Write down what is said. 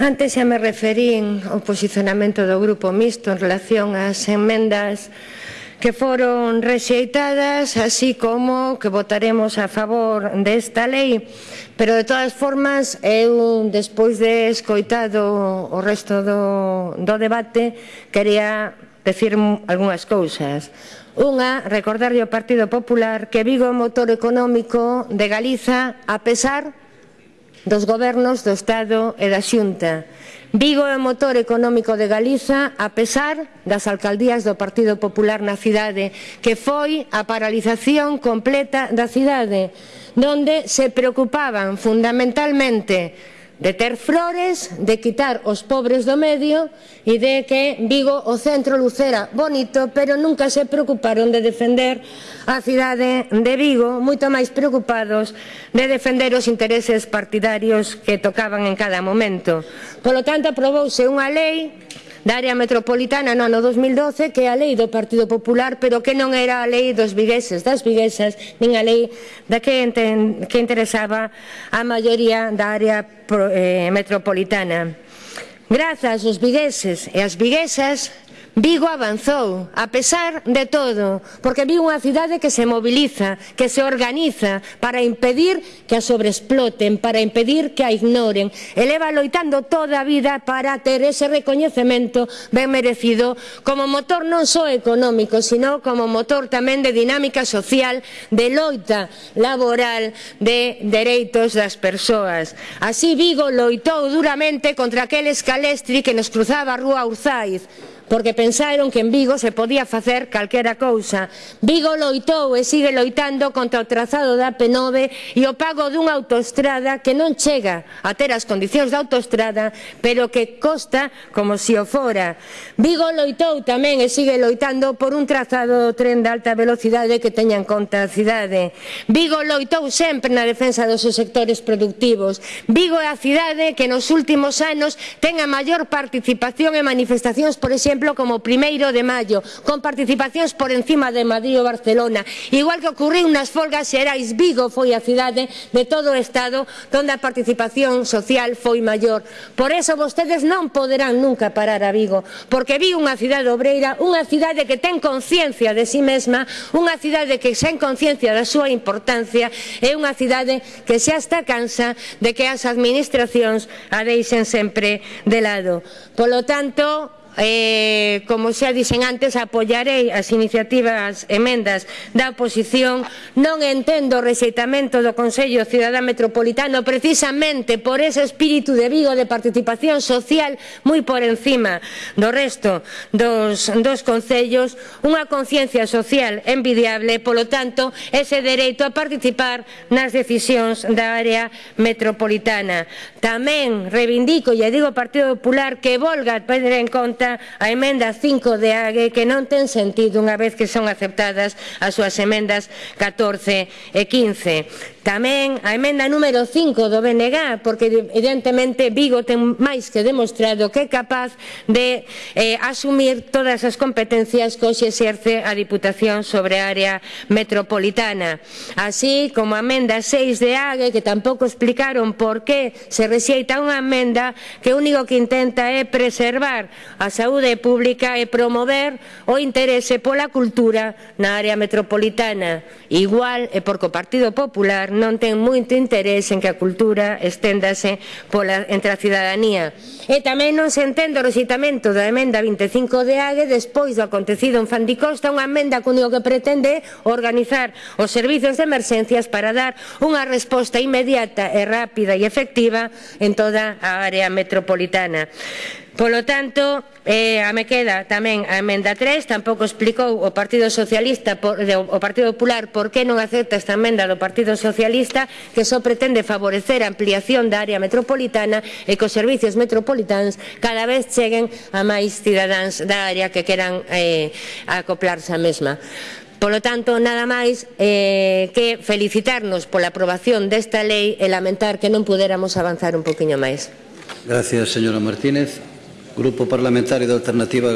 Antes xa me referín ao posicionamento do Grupo Mixto en relación ás enmendas que foron rexeitadas, así como que votaremos a favor desta lei. Pero, de todas formas, eu, despois de escoitado o resto do, do debate, quería decir algunhas cousas. Unha, recordarlle ao Partido Popular que Vigo é o motor económico de Galiza, a pesar dos gobernos do Estado e da Xunta. Vigo é o motor económico de Galiza a pesar das alcaldías do Partido Popular na cidade, que foi a paralización completa da cidade, donde se preocupaban fundamentalmente de ter flores, de quitar os pobres do medio e de que Vigo o centro lucera bonito, pero nunca se preocuparon de defender a cidade de Vigo, moito máis preocupados de defender os intereses partidarios que tocaban en cada momento. Polo tanto, aprobouse unha lei da área metropolitana no ano 2012 que é a lei do Partido Popular pero que non era a lei dos vigueses das viguesas nin a lei da que, enten, que interesaba a maioría da área pro, eh, metropolitana. Grazas aos vigueses e as viguesas Vigo avanzou, a pesar de todo, porque Vigo é unha cidade que se mobiliza, que se organiza para impedir que a sobreexploten, para impedir que a ignoren. E leva loitando toda a vida para ter ese recoñecemento ben merecido como motor non só económico, sino como motor tamén de dinámica social, de loita laboral, de dereitos das persoas. Así Vigo loitou duramente contra aquel escalestri que nos cruzaba a rúa Urzaiz, porque pensaron que en Vigo se podía facer calquera cousa. Vigo loitou e sigue loitando contra o trazado da P9 e o pago dunha autoestrada que non chega a ter as condicións da autoestrada, pero que costa como se si o fora. Vigo loitou tamén e sigue loitando por un trazado do tren de alta velocidade que teña en conta a cidade. Vigo loitou sempre na defensa dos seus sectores productivos. Vigo é a cidade que nos últimos anos ten a maior participación en manifestacións, por exemplo, exemplo, como o primeiro de maio, con participacións por encima de Madrid ou Barcelona. Igual que ocurriu nas folgas xerais, Vigo foi a cidade de todo o Estado onde a participación social foi maior. Por eso vostedes non poderán nunca parar a Vigo, porque vi unha cidade obreira, unha cidade que ten conciencia de si sí mesma, unha cidade que sen conciencia da súa importancia, é unha cidade que xa está cansa de que as administracións a deixen sempre de lado. Polo tanto, eh, como xa dixen antes, apoiarei as iniciativas emendas da oposición. Non entendo o rexeitamento do Consello Ciudadán Metropolitano precisamente por ese espírito de Vigo de participación social moi por encima do resto dos, dos concellos, unha conciencia social envidiable, polo tanto, ese dereito a participar nas decisións da área metropolitana. Tamén reivindico, e digo ao Partido Popular, que volga a tener en conta conta a emenda 5 de AGE que non ten sentido unha vez que son aceptadas as súas emendas 14 e 15. Tamén a emenda número 5 do BNG, porque evidentemente Vigo ten máis que demostrado que é capaz de eh, asumir todas as competencias que hoxe exerce a Diputación sobre a área metropolitana. Así como a emenda 6 de AGE, que tampouco explicaron por que se rexeita unha emenda que o único que intenta é preservar a saúde pública e promover o interese pola cultura na área metropolitana. Igual e porque o Partido Popular non ten moito interese en que a cultura esténdase pola, entre a cidadanía. E tamén non se entende o recitamento da emenda 25 de AGE despois do acontecido en Fandicosta unha emenda que único que pretende organizar os servizos de emerxencias para dar unha resposta inmediata e rápida e efectiva en toda a área metropolitana. Polo tanto, eh, a me queda tamén a emenda 3, tampouco explicou o Partido Socialista por, de, o Partido Popular por que non acepta esta emenda do Partido Socialista que só pretende favorecer a ampliación da área metropolitana e que os servicios metropolitanos cada vez cheguen a máis cidadáns da área que queran eh, acoplarse a mesma. Polo tanto, nada máis eh, que felicitarnos pola aprobación desta lei e lamentar que non pudéramos avanzar un poquinho máis. Gracias, señora Martínez. Gruppo parlamentare d'alternativa